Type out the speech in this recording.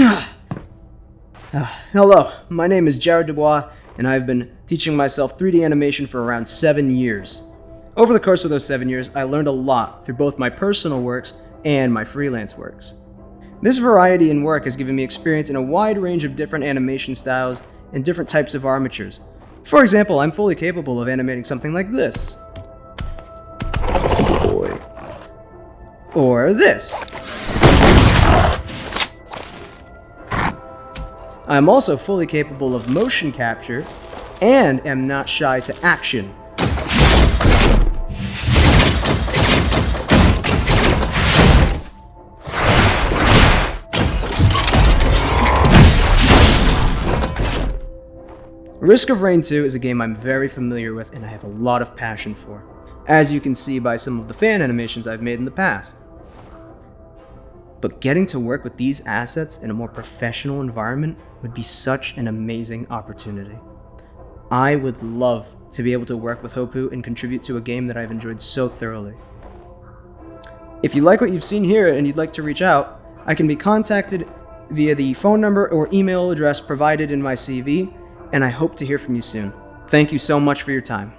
Uh, hello, my name is Jared Dubois, and I've been teaching myself 3D animation for around 7 years. Over the course of those 7 years, I learned a lot through both my personal works and my freelance works. This variety in work has given me experience in a wide range of different animation styles and different types of armatures. For example, I'm fully capable of animating something like this. Boy. Or this. I'm also fully capable of motion capture and am not shy to action. Risk of Rain 2 is a game I'm very familiar with and I have a lot of passion for, as you can see by some of the fan animations I've made in the past. But getting to work with these assets in a more professional environment would be such an amazing opportunity. I would love to be able to work with Hopoo and contribute to a game that I've enjoyed so thoroughly. If you like what you've seen here and you'd like to reach out, I can be contacted via the phone number or email address provided in my CV, and I hope to hear from you soon. Thank you so much for your time.